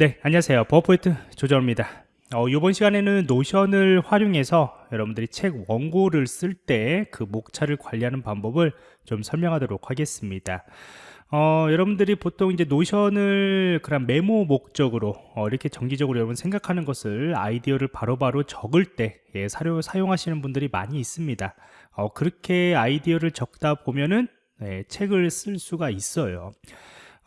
네, 안녕하세요. 버퍼포인트 조정입니다. 어, 이번 시간에는 노션을 활용해서 여러분들이 책 원고를 쓸 때 그 목차를 관리하는 방법을 좀 설명하도록 하겠습니다. 어, 여러분들이 보통 이제 노션을 그런 메모 목적으로 어, 이렇게 정기적으로 여러분 생각하는 것을 아이디어를 바로바로 적을 때 예, 사료, 사용하시는 분들이 많이 있습니다. 어, 그렇게 아이디어를 적다 보면은 예, 책을 쓸 수가 있어요.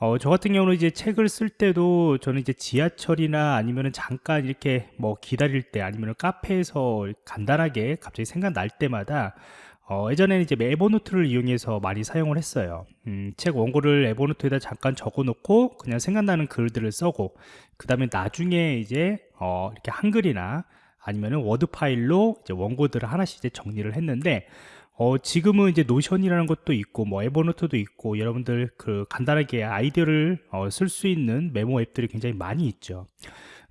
어, 저 같은 경우는 이제 책을 쓸 때도 저는 이제 지하철이나 아니면은 잠깐 이렇게 뭐 기다릴 때 아니면은 카페에서 간단하게 갑자기 생각날 때마다 어, 예전에는 이제 에버노트를 이용해서 많이 사용을 했어요. 음, 책 원고를 에버노트에다 잠깐 적어 놓고 그냥 생각나는 글들을 써고 그 다음에 나중에 이제 어, 이렇게 한글이나 아니면은 워드 파일로 이제 원고들을 하나씩 이제 정리를 했는데 어, 지금은 이제 노션이라는 것도 있고 뭐 에버노트도 있고 여러분들 그 간단하게 아이디어를 어, 쓸 수 있는 메모 앱들이 굉장히 많이 있죠.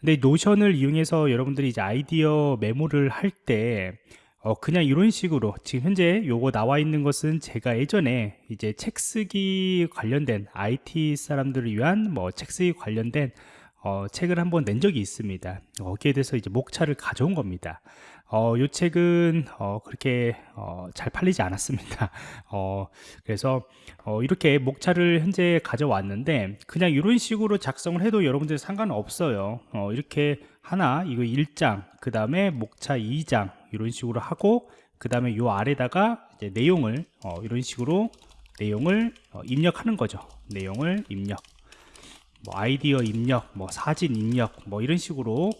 근데 노션을 이용해서 여러분들이 이제 아이디어 메모를 할때 어, 그냥 이런 식으로 지금 현재 요거 나와 있는 것은 제가 예전에 이제 책 쓰기 관련된 IT 사람들을 위한 뭐 책 쓰기 관련된 어, 책을 한번 낸 적이 있습니다. 거기에 대해서 이제 목차를 가져온 겁니다. 어, 이 책은 어, 그렇게 어, 잘 팔리지 않았습니다. 어, 그래서 어, 이렇게 목차를 현재 가져왔는데 그냥 이런 식으로 작성을 해도 여러분들 상관없어요. 어, 이렇게 하나 이거 1장 그 다음에 목차 2장 이런 식으로 하고 그 다음에 요 아래다가 이제 내용을 어, 이런 식으로 내용을 어, 입력하는 거죠. 내용을 입력 뭐 아이디어 입력, 뭐 사진 입력, 뭐 이런 식으로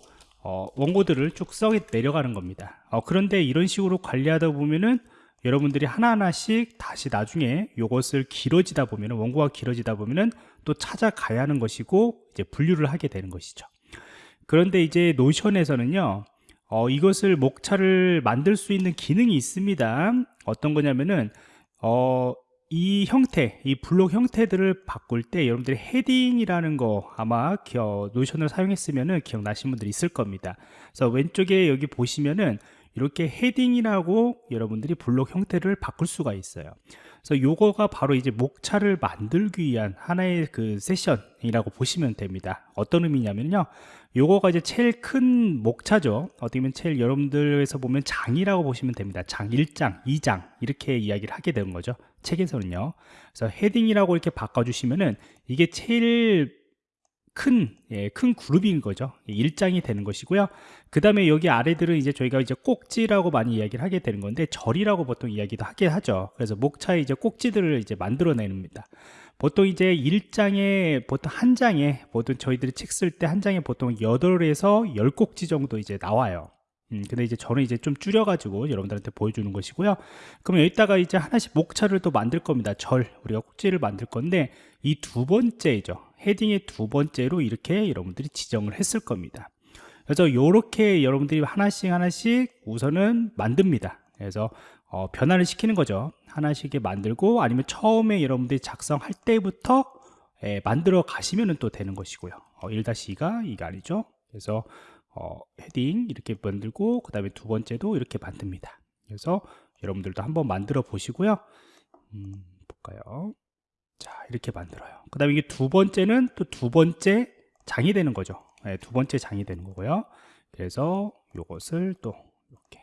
어, 원고들을 쭉써 내려가는 겁니다. 어, 그런데 이런 식으로 관리하다 보면은 여러분들이 하나하나씩 다시 나중에 이것을 길어지다 보면은 원고가 길어지다 보면은 또 찾아가야 하는 것이고 이제 분류를 하게 되는 것이죠. 그런데 이제 노션에서는요 어, 이것을 목차를 만들 수 있는 기능이 있습니다. 어떤 거냐면은 어, 이 형태, 이 블록 형태들을 바꿀 때 여러분들이 헤딩이라는 거 아마 기어, 노션을 사용했으면 기억나신 분들이 있을 겁니다. 그래서 왼쪽에 여기 보시면은 이렇게 헤딩이라고 여러분들이 블록 형태를 바꿀 수가 있어요. 그래서 요거가 바로 이제 목차를 만들기 위한 하나의 그 세션이라고 보시면 됩니다. 어떤 의미냐면요. 요거가 이제 제일 큰 목차죠. 어떻게 보면 제일 여러분들에서 보면 장이라고 보시면 됩니다. 장 1장, 2장 이렇게 이야기를 하게 되는 거죠. 책에서는요. 그래서 헤딩이라고 이렇게 바꿔주시면은 이게 제일 큰, 예, 큰 그룹인 거죠. 일장이 되는 것이고요. 그 다음에 여기 아래들은 이제 저희가 이제 꼭지라고 많이 이야기를 하게 되는 건데, 절이라고 보통 이야기도 하게 하죠. 그래서 목차에 이제 꼭지들을 이제 만들어내니다 보통 이제 일장에 보통 한 장에 보통 저희들이 책 쓸 때 한 장에 보통 8에서 10꼭지 정도 이제 나와요. 음, 근데 이제 저는 이제 좀 줄여가지고 여러분들한테 보여주는 것이고요. 그럼 여기다가 이제 하나씩 목차를 또 만들 겁니다. 절, 우리가 꼭지를 만들 건데, 이 두 번째죠. 헤딩의 두 번째로 이렇게 여러분들이 지정을 했을 겁니다. 그래서 이렇게 여러분들이 하나씩 하나씩 우선은 만듭니다. 그래서 어, 변화를 시키는 거죠. 하나씩 만들고 아니면 처음에 여러분들이 작성할 때부터 예, 만들어 가시면 또 되는 것이고요. 어, 1-2가 이게 아니죠. 그래서 어, 헤딩 이렇게 만들고 그 다음에 두 번째도 이렇게 만듭니다 그래서 여러분들도 한번 만들어 보시고요 음, 볼까요 자 이렇게 만들어요 그 다음에 이게 두 번째는 또 두 번째 장이 되는 거죠 네, 두 번째 장이 되는 거고요 그래서 이것을 또 이렇게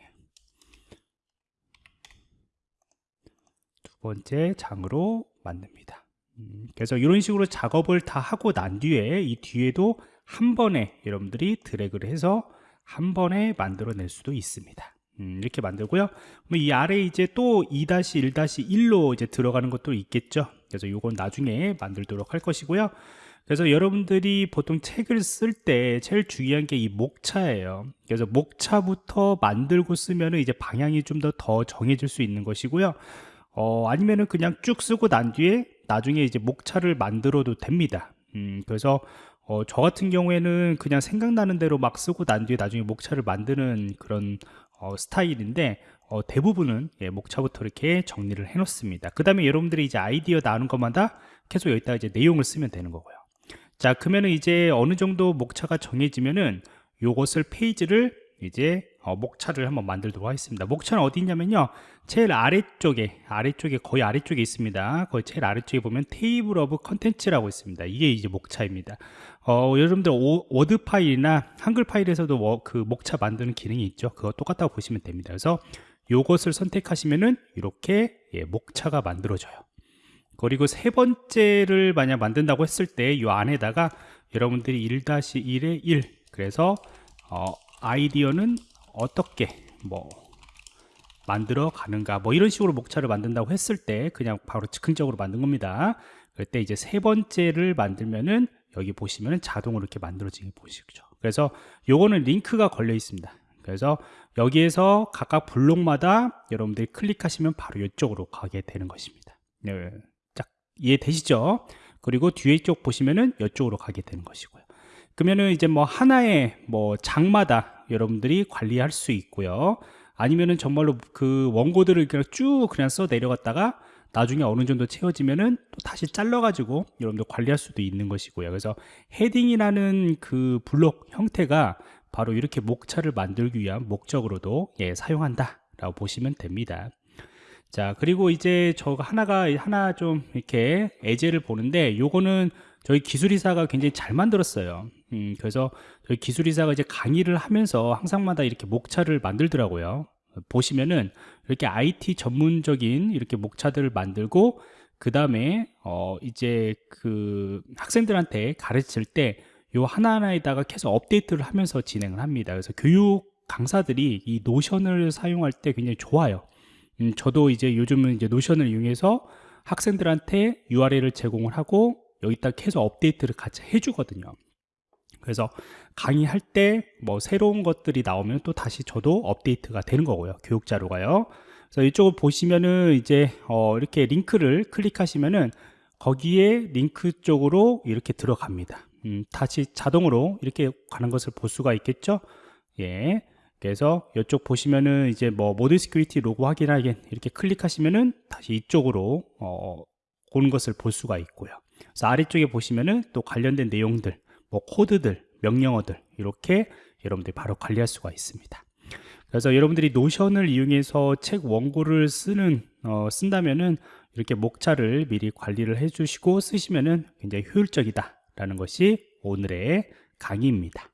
두 번째 장으로 만듭니다 음, 그래서 이런 식으로 작업을 다 하고 난 뒤에 이 뒤에도 한 번에 여러분들이 드래그를 해서 한 번에 만들어낼 수도 있습니다. 음, 이렇게 만들고요. 이 아래 이제 또 2-1-1로 이제 들어가는 것도 있겠죠. 그래서 이건 나중에 만들도록 할 것이고요. 그래서 여러분들이 보통 책을 쓸 때 제일 중요한 게 이 목차예요. 그래서 목차부터 만들고 쓰면 이제 방향이 좀 더 더 정해질 수 있는 것이고요. 어, 아니면은 그냥 쭉 쓰고 난 뒤에 나중에 이제 목차를 만들어도 됩니다. 음, 그래서 어, 저 같은 경우에는 그냥 생각나는 대로 막 쓰고 난 뒤에 나중에 목차를 만드는 그런 어, 스타일인데 어, 대부분은 예, 목차부터 이렇게 정리를 해 놓습니다 그 다음에 여러분들이 이제 아이디어 나오는 것마다 계속 여기다 이제 내용을 쓰면 되는 거고요 자 그러면은 이제 어느 정도 목차가 정해지면은 요것을 페이지를 이제 어, 목차를 한번 만들도록 하겠습니다. 목차는 어디 있냐면요. 제일 아래쪽에, 아래쪽에, 거의 아래쪽에 있습니다. 거의 제일 아래쪽에 보면 Table of contents라고 있습니다. 이게 이제 목차입니다. 어, 여러분들 오, 워드 파일이나 한글 파일에서도 워- 그 목차 만드는 기능이 있죠. 그거 똑같다고 보시면 됩니다. 그래서 요것을 선택하시면은 이렇게 예, 목차가 만들어져요. 그리고 세 번째를 만약 만든다고 했을 때 이 안에다가 여러분들이 1-1에 1 그래서 어, 아이디어는 어떻게 뭐 만들어 가는가 뭐 이런 식으로 목차를 만든다고 했을 때 그냥 바로 즉흥적으로 만든 겁니다. 그럴 때 이제 세 번째를 만들면은 여기 보시면은 자동으로 이렇게 만들어지게 보시죠. 그래서 요거는 링크가 걸려 있습니다 그래서 여기에서 각각 블록마다 여러분들이 클릭하시면 바로 이쪽으로 가게 되는 것입니다 네, 딱 이해되시죠? 그리고 뒤에 쪽 보시면은 이쪽으로 가게 되는 것이고요. 그러면은 이제 뭐 하나의 뭐 장마다 여러분들이 관리할 수 있고요. 아니면은 정말로 그 원고들을 그냥 쭉 그냥 써 내려갔다가 나중에 어느 정도 채워지면은 또 다시 잘라가지고 여러분들 관리할 수도 있는 것이고요. 그래서 헤딩이라는 그 블록 형태가 바로 이렇게 목차를 만들기 위한 목적으로도 예, 사용한다 라고 보시면 됩니다. 자 그리고 이제 저 하나가 하나 좀 이렇게 예제를 보는데 요거는 저희 기술이사가 굉장히 잘 만들었어요 음, 그래서 저희 기술이사가 이제 강의를 하면서 항상마다 이렇게 목차를 만들더라고요 보시면은 이렇게 IT 전문적인 이렇게 목차들을 만들고 그 다음에 어 이제 그 학생들한테 가르칠 때 요 하나하나에다가 계속 업데이트를 하면서 진행을 합니다 그래서 교육 강사들이 이 노션을 사용할 때 굉장히 좋아요 음, 저도 이제 요즘은 이제 노션을 이용해서 학생들한테 URL을 제공을 하고 여기다 계속 업데이트를 같이 해주거든요. 그래서 강의할 때 뭐 새로운 것들이 나오면 또 다시 저도 업데이트가 되는 거고요. 교육 자료가요. 그래서 이쪽을 보시면은 이제 어 이렇게 링크를 클릭하시면은 거기에 링크 쪽으로 이렇게 들어갑니다. 음, 다시 자동으로 이렇게 가는 것을 볼 수가 있겠죠. 예. 그래서 이쪽 보시면은 이제 뭐 ModSecurity 로그 확인하기 이렇게 클릭하시면은 다시 이쪽으로 어, 오는 것을 볼 수가 있고요. 그래서 아래쪽에 보시면은 또 관련된 내용들, 뭐 코드들, 명령어들 이렇게 여러분들이 바로 관리할 수가 있습니다. 그래서 여러분들이 Notion을 이용해서 책 원고를 쓰는 어, 쓴다면은 이렇게 목차를 미리 관리를 해주시고 쓰시면은 굉장히 효율적이다 라는 것이 오늘의 강의입니다.